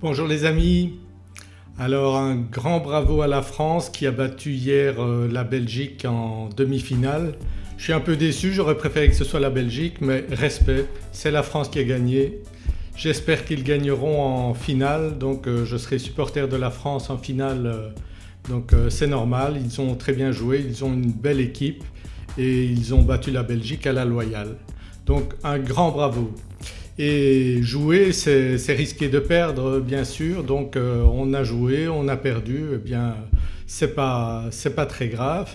Bonjour les amis. Alors un grand bravo à la France qui a battu hier euh, la Belgique en demi-finale. Je suis un peu déçu, j'aurais préféré que ce soit la Belgique mais respect, c'est la France qui a gagné. J'espère qu'ils gagneront en finale donc euh, je serai supporter de la France en finale euh, donc c'est normal, ils ont très bien joué, ils ont une belle équipe et ils ont battu la Belgique à la loyale. Donc un grand bravo. Et jouer c'est risquer de perdre bien sûr. Donc euh, on a joué, on a perdu, eh bien c'est pas, pas très grave.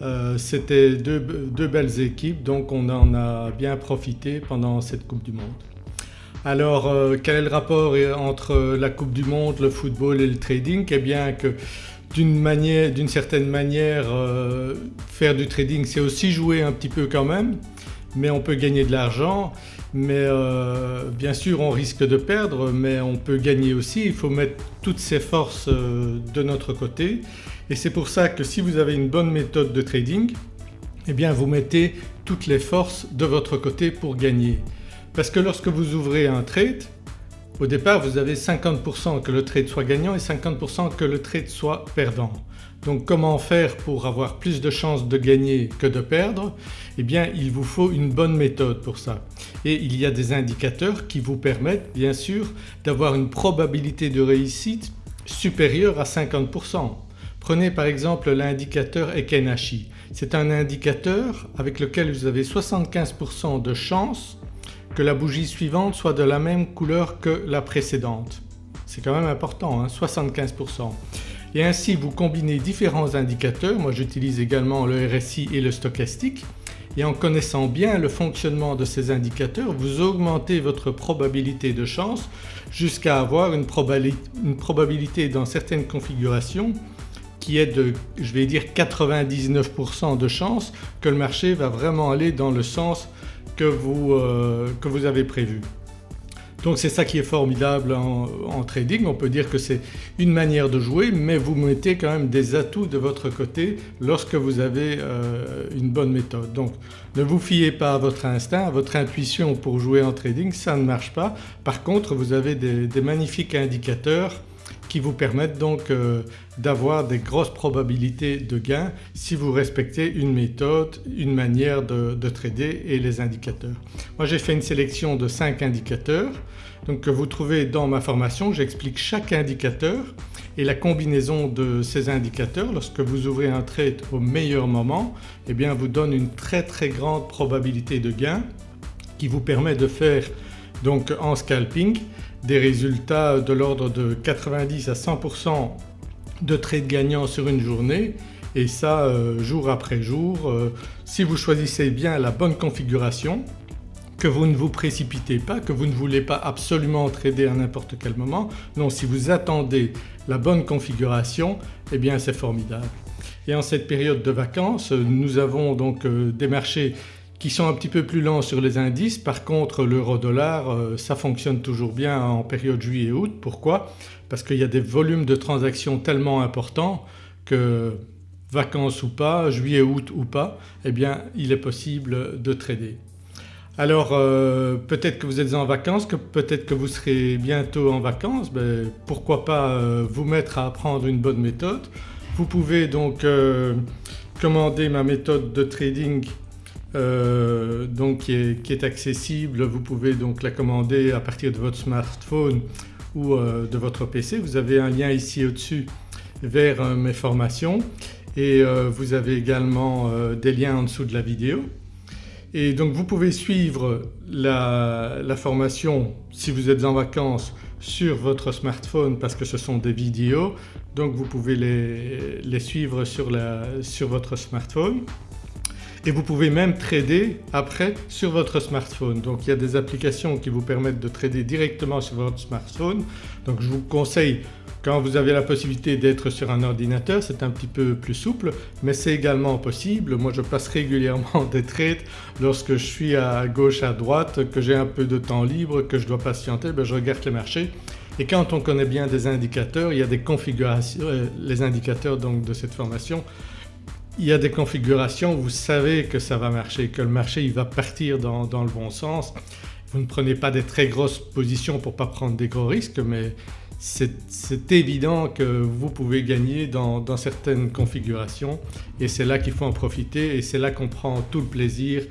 Euh, C'était deux, belles équipes. Donc on en a bien profité pendant cette Coupe du Monde. Alors euh, quel est le rapport entre la Coupe du Monde, le football et le trading? Eh bien que d'une certaine manière faire du trading c'est aussi jouer un petit peu quand même mais on peut gagner de l'argent mais euh, bien sûr on risque de perdre mais on peut gagner aussi, il faut mettre toutes ses forces euh, de notre côté et c'est pour ça que si vous avez une bonne méthode de trading eh bien vous mettez toutes les forces de votre côté pour gagner. Parce que lorsque vous ouvrez un trade au départ vous avez 50% que le trade soit gagnant et 50% que le trade soit perdant. Donc comment faire pour avoir plus de chances de gagner que de perdre? Eh bien il vous faut une bonne méthode pour ça et il y a des indicateurs qui vous permettent bien sûr d'avoir une probabilité de réussite supérieure à 50%. Prenez par exemple l'indicateur Ekenashi. C'est un indicateur avec lequel vous avez 75% de chances que la bougie suivante soit de la même couleur que la précédente. C'est quand même important 75% hein, et ainsi vous combinez différents indicateurs, moi j'utilise également le RSI et le stochastique et en connaissant bien le fonctionnement de ces indicateurs vous augmentez votre probabilité de chance jusqu'à avoir une, probabilité dans certaines configurations qui est de je vais dire 99% de chance que le marché va vraiment aller dans le sens que vous, euh, que vous avez prévu. Donc c'est ça qui est formidable en, trading, on peut dire que c'est une manière de jouer mais vous mettez quand même des atouts de votre côté lorsque vous avez euh, une bonne méthode. Donc ne vous fiez pas à votre instinct, à votre intuition pour jouer en trading, ça ne marche pas. Par contre vous avez des magnifiques indicateurs qui vous permettent donc euh, d'avoir des grosses probabilités de gains si vous respectez une méthode, une manière de, trader et les indicateurs. Moi j'ai fait une sélection de 5 indicateurs donc que vous trouvez dans ma formation. J'explique chaque indicateur et la combinaison de ces indicateurs lorsque vous ouvrez un trade au meilleur moment eh bien vous donne une très très grande probabilité de gain qui vous permet de faire donc en scalping des résultats de l'ordre de 90 à 100% de trades gagnants sur une journée et ça euh, jour après jour. Euh, si vous choisissez bien la bonne configuration, que vous ne vous précipitez pas, que vous ne voulez pas absolument trader à n'importe quel moment, non si vous attendez la bonne configuration eh bien c'est formidable. Et en cette période de vacances nous avons donc euh, des marchés qui sont un petit peu plus lents sur les indices. Par contre l'euro-dollar euh, ça fonctionne toujours bien en période juillet-août. Pourquoi? Parce qu'il y a des volumes de transactions tellement importants que vacances ou pas, juillet-août ou pas, eh bien il est possible de trader. Alors euh, peut-être que vous êtes en vacances, que peut-être que vous serez bientôt en vacances, ben, pourquoi pas euh, vous mettre à apprendre une bonne méthode. Vous pouvez donc commander ma méthode de trading euh, donc qui est, accessible. Vous pouvez donc la commander à partir de votre smartphone ou euh, de votre PC. Vous avez un lien ici au-dessus vers euh, mes formations et vous avez également des liens en dessous de la vidéo. Et donc vous pouvez suivre la, formation si vous êtes en vacances sur votre smartphone parce que ce sont des vidéos donc vous pouvez les, suivre sur, sur votre smartphone et vous pouvez même trader après sur votre smartphone. Donc il y a des applications qui vous permettent de trader directement sur votre smartphone. Donc je vous conseille quand vous avez la possibilité d'être sur un ordinateur c'est un petit peu plus souple mais c'est également possible. Moi je passe régulièrement des trades lorsque je suis à gauche à droite, que j'ai un peu de temps libre, que je dois patienter, ben je regarde les marchés et quand on connaît bien des indicateurs, il y a des configurations, euh, les indicateurs donc de cette formation il y a des configurations vous savez que ça va marcher, que le marché il va partir dans, le bon sens. Vous ne prenez pas des très grosses positions pour ne pas prendre des gros risques mais c'est évident que vous pouvez gagner dans, certaines configurations et c'est là qu'il faut en profiter et c'est là qu'on prend tout le plaisir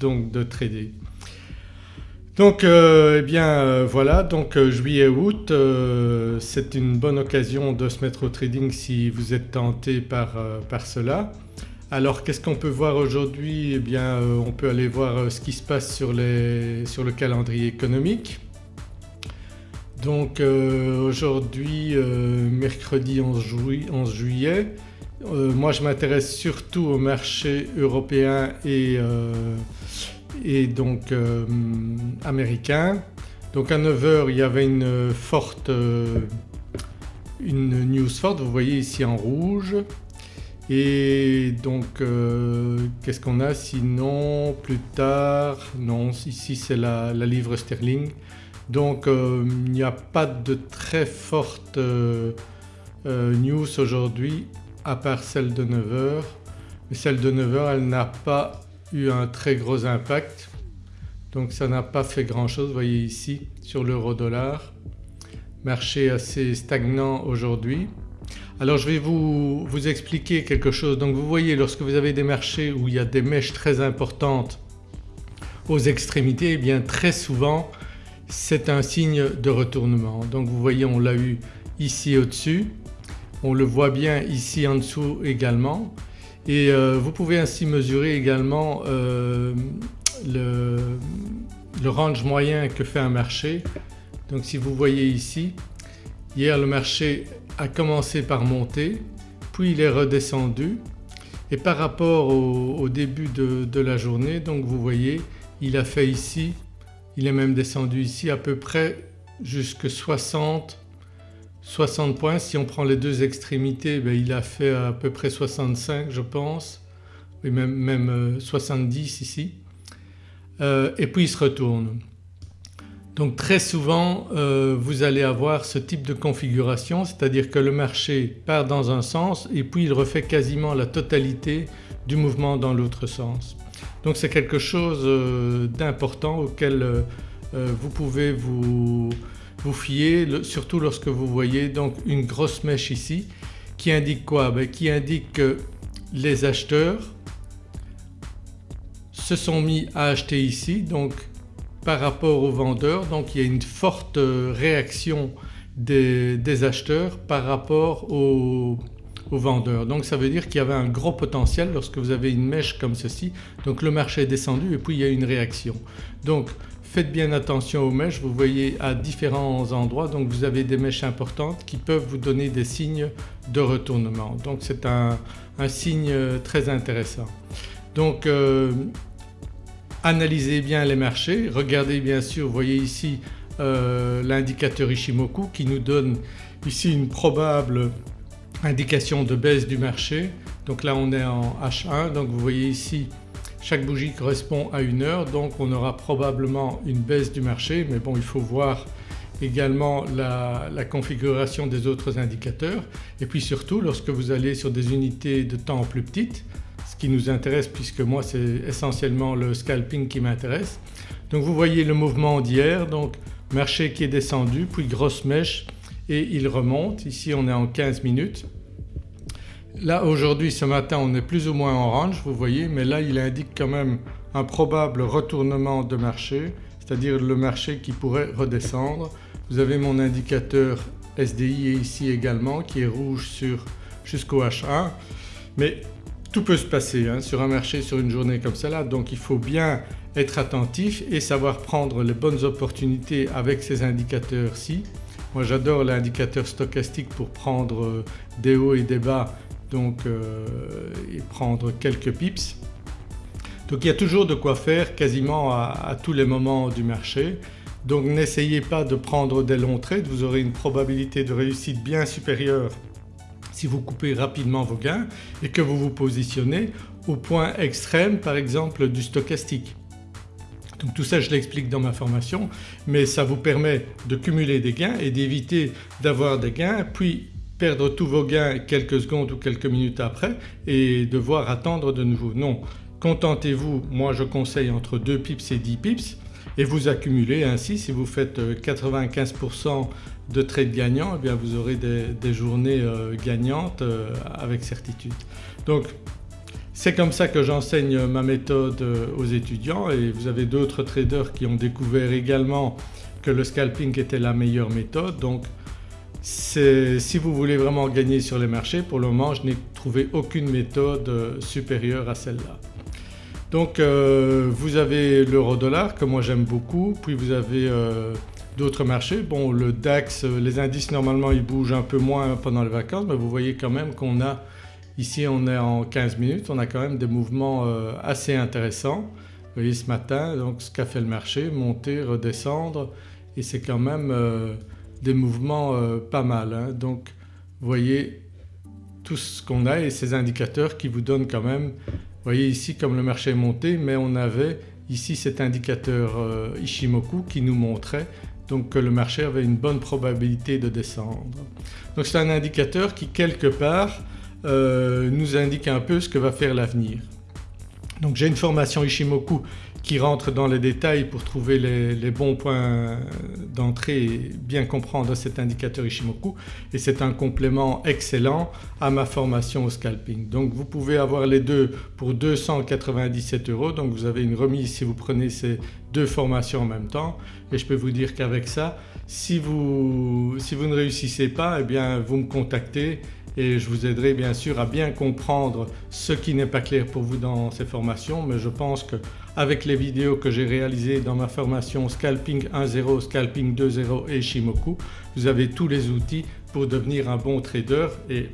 donc de trader. Donc euh, eh bien euh, voilà donc euh, juillet-août c'est une bonne occasion de se mettre au trading si vous êtes tenté par, par cela. Alors qu'est-ce qu'on peut voir aujourd'hui? Eh bien on peut aller voir ce qui se passe sur, les, sur le calendrier économique. Donc euh, aujourd'hui euh, mercredi 11, juillet, euh, moi je m'intéresse surtout au marché européen et, et donc américain. Donc à 9h il y avait une forte une news forte, vous voyez ici en rouge. Et donc qu'est-ce qu'on a sinon plus tard? Non ici c'est la, la livre sterling donc euh, il n'y a pas de très forte euh, euh, news aujourd'hui à part celle de 9h. Mais celle de 9h elle n'a pas eu un très gros impact donc ça n'a pas fait grand chose. Voyez ici sur l'euro dollar, marché assez stagnant aujourd'hui. Alors je vais vous, vous, expliquer quelque chose. Donc vous voyez lorsque vous avez des marchés où il y a des mèches très importantes aux extrémités, eh bien très souvent c'est un signe de retournement. Donc vous voyez on l'a eu ici au-dessus, on le voit bien ici en dessous également et euh, vous pouvez ainsi mesurer également euh, le, range moyen que fait un marché. Donc si vous voyez ici, hier le marché a commencé par monter puis il est redescendu et par rapport au, début de, de, la journée donc vous voyez il a fait ici il est même descendu ici à peu près jusque 60, 60 points. Si on prend les deux extrémités ben, il a fait à peu près 65 je pense, même, même 70 euh, ici euh, et puis il se retourne. Donc très souvent euh, vous allez avoir ce type de configuration c'est-à-dire que le marché part dans un sens et puis il refait quasiment la totalité du mouvement dans l'autre sens. Donc c'est quelque chose d'important auquel euh, euh, vous vous, fier surtout lorsque vous voyez donc une grosse mèche ici qui indique quoi? Ben, Qui indique que les acheteurs se sont mis à acheter ici donc par rapport aux vendeurs donc il y a une forte réaction des, des acheteurs par rapport aux, aux vendeurs. Donc ça veut dire qu'il y avait un gros potentiel lorsque vous avez une mèche comme ceci. Donc le marché est descendu et puis il y a une réaction. Donc faites bien attention aux mèches, vous voyez à différents endroits donc vous avez des mèches importantes qui peuvent vous donner des signes de retournement. Donc c'est un, signe très intéressant. Donc euh, analysez bien les marchés, regardez bien sûr, vous voyez ici euh, l'indicateur Ishimoku qui nous donne ici une probable indication de baisse du marché. Donc là on est en H1 donc vous voyez ici chaque bougie correspond à une heure donc on aura probablement une baisse du marché mais bon il faut voir également la, configuration des autres indicateurs et puis surtout lorsque vous allez sur des unités de temps plus petites ce qui nous intéresse puisque moi c'est essentiellement le scalping qui m'intéresse. Donc vous voyez le mouvement d'hier donc marché qui est descendu puis grosse mèche et il remonte. Ici on est en 15 minutes. Là aujourd'hui ce matin on est plus ou moins en orange vous voyez mais là il indique quand même un probable retournement de marché c'est-à-dire le marché qui pourrait redescendre. Vous avez mon indicateur SDI ici également qui est rouge jusqu'au H1 mais tout peut se passer hein, sur un marché sur une journée comme cela donc il faut bien être attentif et savoir prendre les bonnes opportunités avec ces indicateurs-ci. Moi j'adore l'indicateur stochastique pour prendre euh, des hauts et des bas donc euh, et prendre quelques pips. Donc il y a toujours de quoi faire quasiment à, tous les moments du marché. Donc n'essayez pas de prendre des longs trades, vous aurez une probabilité de réussite bien supérieure si vous coupez rapidement vos gains et que vous vous positionnez au point extrême par exemple du stochastique. Donc tout ça je l'explique dans ma formation mais ça vous permet de cumuler des gains et d'éviter d'avoir des gains puis perdre tous vos gains quelques secondes ou quelques minutes après et devoir attendre de nouveau. Non, contentez-vous, moi je conseille entre 2 pips et 10 pips et vous accumulez ainsi si vous faites 95% de trades gagnants, eh bien vous aurez des, journées euh, gagnantes euh, avec certitude. Donc c'est comme ça que j'enseigne ma méthode euh, aux étudiants et vous avez d'autres traders qui ont découvert également que le scalping était la meilleure méthode donc si vous voulez vraiment gagner sur les marchés pour le moment je n'ai trouvé aucune méthode supérieure à celle-là. Donc vous avez l'euro dollar que moi j'aime beaucoup puis vous avez d'autres marchés. Bon le DAX, les indices normalement ils bougent un peu moins pendant les vacances mais vous voyez quand même qu'on a ici on est en 15 minutes on a quand même des mouvements euh, assez intéressants. Vous voyez ce matin donc ce qu'a fait le marché, monter, redescendre et c'est quand même euh, des mouvements euh, pas mal. Hein. Donc voyez tout ce qu'on a et ces indicateurs qui vous donnent quand même, voyez ici comme le marché est monté mais on avait ici cet indicateur Ishimoku qui nous montrait donc que le marché avait une bonne probabilité de descendre. Donc c'est un indicateur qui quelque part euh, nous indique un peu ce que va faire l'avenir. Donc j'ai une formation Ishimoku qui rentre dans les détails pour trouver les, bons points d'entrée et bien comprendre cet indicateur Ishimoku. Et c'est un complément excellent à ma formation au scalping. Donc vous pouvez avoir les deux pour 297 euros. Donc vous avez une remise si vous prenez ces deux formations en même temps. Et je peux vous dire qu'avec ça si vous, si vous ne réussissez pas eh bien vous me contactez et je vous aiderai bien sûr à bien comprendre ce qui n'est pas clair pour vous dans ces formations mais je pense qu'avec les vidéos que j'ai réalisées dans ma formation Scalping 1.0, Scalping 2.0 et Shimoku vous avez tous les outils pour devenir un bon trader et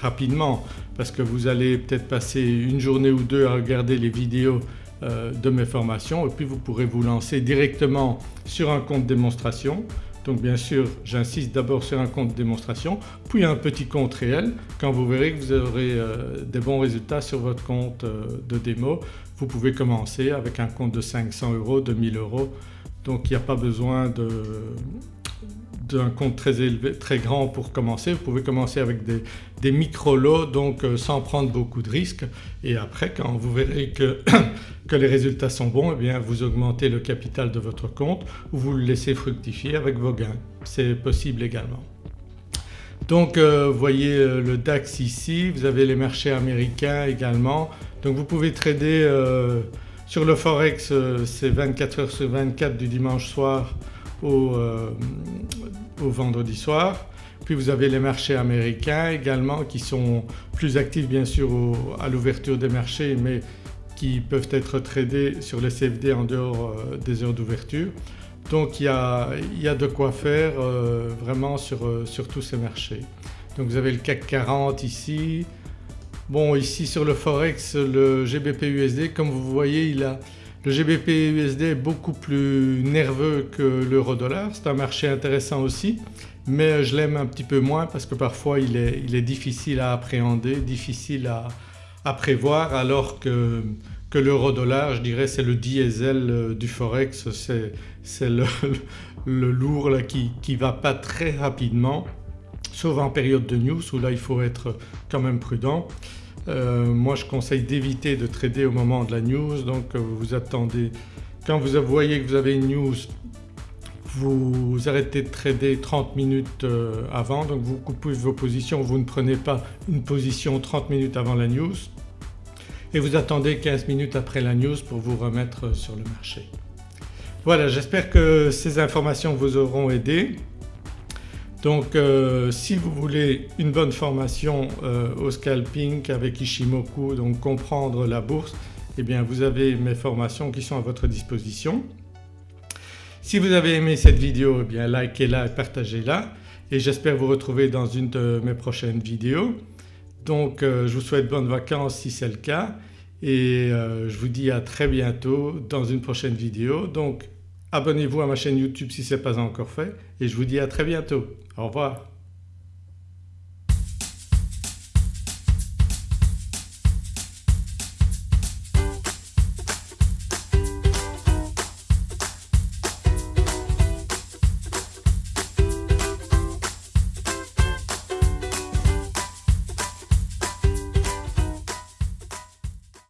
rapidement parce que vous allez peut-être passer une journée ou deux à regarder les vidéos euh, de mes formations et puis vous pourrez vous lancer directement sur un compte démonstration donc bien sûr j'insiste d'abord sur un compte démonstration puis un petit compte réel. Quand vous verrez que vous aurez euh, des bons résultats sur votre compte euh, de démo vous pouvez commencer avec un compte de 500 euros, de 1000 euros. Donc il n'y a pas besoin de, d'un compte très élevé, très grand pour commencer. Vous pouvez commencer avec des, micro-lots donc euh, sans prendre beaucoup de risques et après quand vous verrez que, que les résultats sont bons eh bien vous augmentez le capital de votre compte ou vous le laissez fructifier avec vos gains. C'est possible également. Donc euh, voyez euh, le DAX ici, vous avez les marchés américains également donc vous pouvez trader sur le Forex c'est 24 heures sur 24 du dimanche soir euh, vendredi soir. Puis vous avez les marchés américains également qui sont plus actifs bien sûr à l'ouverture des marchés mais qui peuvent être tradés sur les CFD en dehors euh, des heures d'ouverture. Donc il y, a, de quoi faire euh, vraiment sur, sur, tous ces marchés. Donc vous avez le CAC 40 ici. Bon ici sur le Forex le GBP USD comme vous voyez il a le GBP USD est beaucoup plus nerveux que l'euro dollar, c'est un marché intéressant aussi mais je l'aime un petit peu moins parce que parfois il est, difficile à appréhender, difficile à, prévoir alors que, l'euro dollar je dirais c'est le diesel euh, du forex, c'est le, lourd qui ne va pas très rapidement sauf en période de news où là il faut être quand même prudent. Euh, moi je conseille d'éviter de trader au moment de la news. Donc euh, vous attendez. Quand vous voyez que vous avez une news vous arrêtez de trader 30 minutes euh, avant. Donc vous coupez vos positions, vous ne prenez pas une position 30 minutes avant la news. Et vous attendez 15 minutes après la news pour vous remettre sur le marché. Voilà j'espère que ces informations vous auront aidé. Donc euh, si vous voulez une bonne formation euh, au scalping avec Ishimoku donc comprendre la bourse eh bien vous avez mes formations qui sont à votre disposition. Si vous avez aimé cette vidéo eh bien likez-la et partagez-la et j'espère vous retrouver dans une de mes prochaines vidéos. Donc euh, je vous souhaite bonnes vacances si c'est le cas et je vous dis à très bientôt dans une prochaine vidéo. Donc abonnez-vous à ma chaîne YouTube si ce n'est pas encore fait et je vous dis à très bientôt. Au revoir.